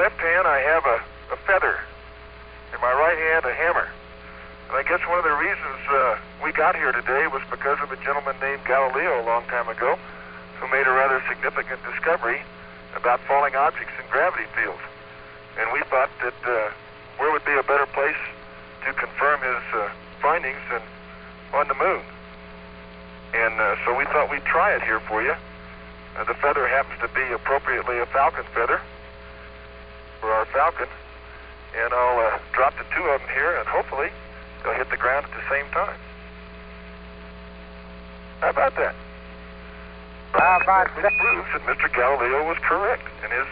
left hand, I have a, a feather. In my right hand, a hammer. And I guess one of the reasons uh, we got here today was because of a gentleman named Galileo a long time ago who made a rather significant discovery about falling objects in gravity fields. And we thought that uh, where would be a better place to confirm his uh, findings than on the moon? And uh, so we thought we'd try it here for you. Uh, the feather happens to be appropriately a falcon feather falcon. And I'll uh, drop the two of them here, and hopefully they'll hit the ground at the same time. How about that? How about that? proves that Mr. Galileo was correct in his.